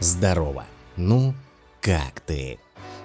Здорово! Ну, как ты?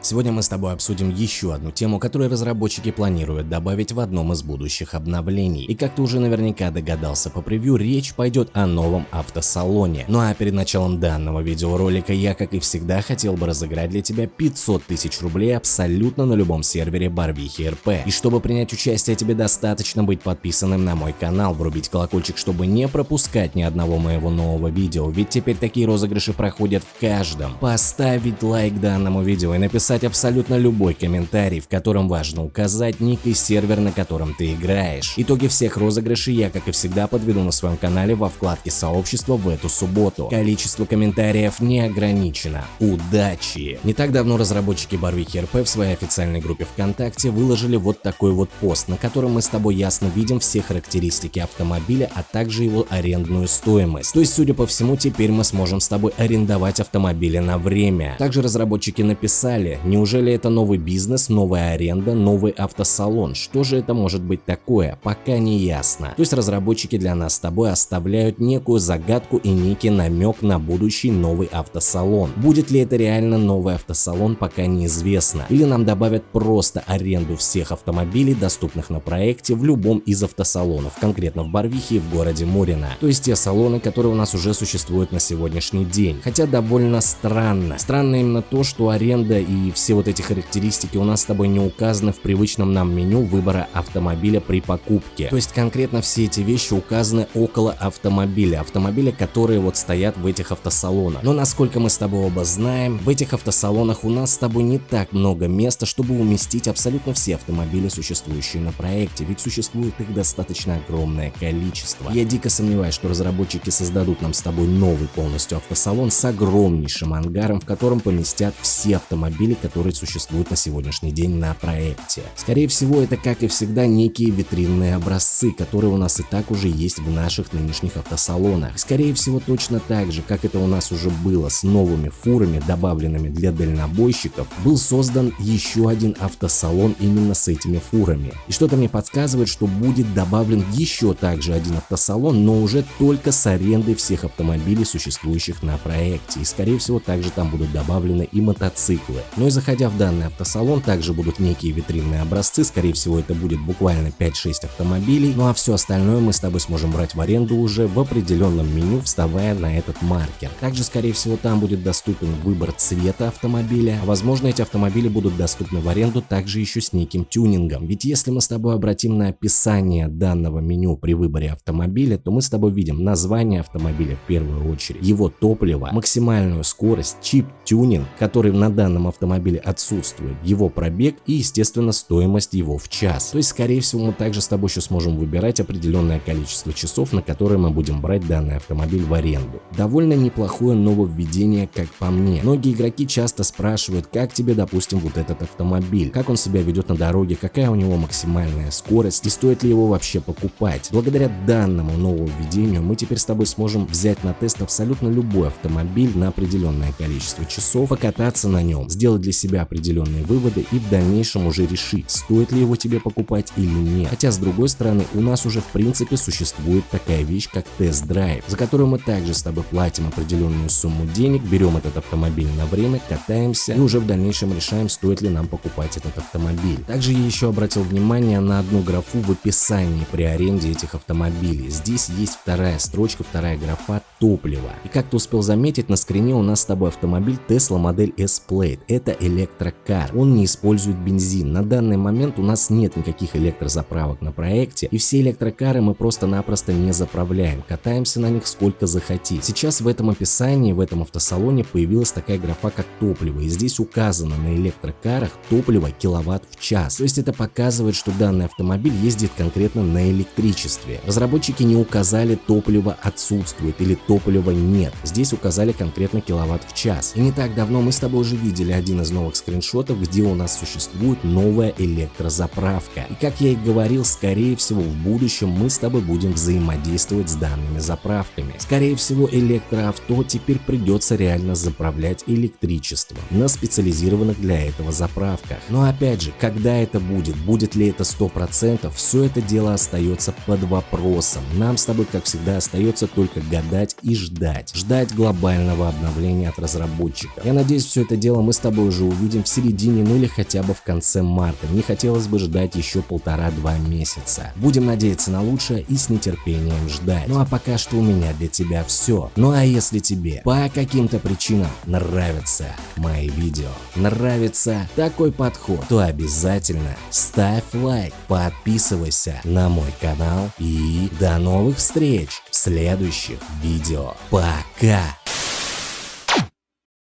Сегодня мы с тобой обсудим еще одну тему, которую разработчики планируют добавить в одном из будущих обновлений. И как ты уже наверняка догадался по превью, речь пойдет о новом автосалоне. Ну а перед началом данного видеоролика я, как и всегда, хотел бы разыграть для тебя 500 тысяч рублей абсолютно на любом сервере Барвихи РП. И чтобы принять участие, тебе достаточно быть подписанным на мой канал, врубить колокольчик, чтобы не пропускать ни одного моего нового видео, ведь теперь такие розыгрыши проходят в каждом. Поставить лайк данному видео и написать написать абсолютно любой комментарий, в котором важно указать ник и сервер, на котором ты играешь. Итоги всех розыгрышей я, как и всегда, подведу на своем канале во вкладке сообщества в эту субботу. Количество комментариев не ограничено. Удачи! Не так давно разработчики Барвихи РП в своей официальной группе ВКонтакте выложили вот такой вот пост, на котором мы с тобой ясно видим все характеристики автомобиля, а также его арендную стоимость. То есть, судя по всему, теперь мы сможем с тобой арендовать автомобили на время. Также разработчики написали, Неужели это новый бизнес, новая аренда, новый автосалон? Что же это может быть такое? Пока не ясно. То есть разработчики для нас с тобой оставляют некую загадку и некий намек на будущий новый автосалон. Будет ли это реально новый автосалон, пока неизвестно. Или нам добавят просто аренду всех автомобилей, доступных на проекте в любом из автосалонов, конкретно в Барвихе и в городе Мурино. То есть те салоны, которые у нас уже существуют на сегодняшний день. Хотя довольно странно. Странно именно то, что аренда и все вот эти характеристики у нас с тобой не указаны в привычном нам меню выбора автомобиля при покупке. То есть конкретно все эти вещи указаны около автомобиля, автомобиля, которые вот стоят в этих автосалонах. Но насколько мы с тобой оба знаем, в этих автосалонах у нас с тобой не так много места, чтобы уместить абсолютно все автомобили, существующие на проекте, ведь существует их достаточно огромное количество. Я дико сомневаюсь, что разработчики создадут нам с тобой новый полностью автосалон с огромнейшим ангаром, в котором поместят все автомобили, которые существуют на сегодняшний день на проекте. Скорее всего, это как и всегда некие витринные образцы, которые у нас и так уже есть в наших нынешних автосалонах. Скорее всего, точно так же, как это у нас уже было с новыми фурами, добавленными для дальнобойщиков, был создан еще один автосалон именно с этими фурами. И что-то мне подсказывает, что будет добавлен еще также один автосалон, но уже только с арендой всех автомобилей, существующих на проекте. И скорее всего, также там будут добавлены и мотоциклы. Но из заходя в данный автосалон, также будут некие витринные образцы, скорее всего это будет буквально 5-6 автомобилей, ну а все остальное мы с тобой сможем брать в аренду уже в определенном меню, вставая на этот маркер. Также скорее всего там будет доступен выбор цвета автомобиля, а возможно эти автомобили будут доступны в аренду также еще с неким тюнингом, ведь если мы с тобой обратим на описание данного меню при выборе автомобиля, то мы с тобой видим название автомобиля в первую очередь, его топливо, максимальную скорость, чип тюнинг, который на данном автомобиле автомобиле отсутствует, его пробег и, естественно, стоимость его в час. То есть, скорее всего, мы также с тобой еще сможем выбирать определенное количество часов, на которые мы будем брать данный автомобиль в аренду. Довольно неплохое нововведение, как по мне. Многие игроки часто спрашивают, как тебе, допустим, вот этот автомобиль, как он себя ведет на дороге, какая у него максимальная скорость и стоит ли его вообще покупать. Благодаря данному нововведению мы теперь с тобой сможем взять на тест абсолютно любой автомобиль на определенное количество часов, покататься на нем, сделать для себя определенные выводы и в дальнейшем уже решить, стоит ли его тебе покупать или нет. Хотя с другой стороны, у нас уже в принципе существует такая вещь, как тест-драйв, за которую мы также с тобой платим определенную сумму денег, берем этот автомобиль на время, катаемся и уже в дальнейшем решаем, стоит ли нам покупать этот автомобиль. Также я еще обратил внимание на одну графу в описании при аренде этих автомобилей. Здесь есть вторая строчка, вторая графа топливо. И как ты успел заметить, на скрине у нас с тобой автомобиль Tesla модель S-Plate. Это электрокар. Он не использует бензин. На данный момент у нас нет никаких электрозаправок на проекте, и все электрокары мы просто-напросто не заправляем. Катаемся на них сколько захотим. Сейчас в этом описании, в этом автосалоне появилась такая графа, как топливо, и здесь указано на электрокарах топливо киловатт в час. То есть это показывает, что данный автомобиль ездит конкретно на электричестве. Разработчики не указали топливо отсутствует или топлива нет. Здесь указали конкретно киловатт в час. И не так давно мы с тобой уже видели один из из новых скриншотов, где у нас существует новая электрозаправка. И как я и говорил, скорее всего в будущем мы с тобой будем взаимодействовать с данными заправками. Скорее всего электроавто теперь придется реально заправлять электричеством на специализированных для этого заправках. Но опять же, когда это будет, будет ли это 100%, все это дело остается под вопросом. Нам с тобой, как всегда, остается только гадать и ждать. Ждать глобального обновления от разработчика. Я надеюсь, все это дело мы с тобой уже увидим в середине, ну или хотя бы в конце марта. Не хотелось бы ждать еще полтора-два месяца. Будем надеяться на лучшее и с нетерпением ждать. Ну а пока что у меня для тебя все. Ну а если тебе по каким-то причинам нравятся мои видео, нравится такой подход, то обязательно ставь лайк, подписывайся на мой канал и до новых встреч в следующих видео. Пока!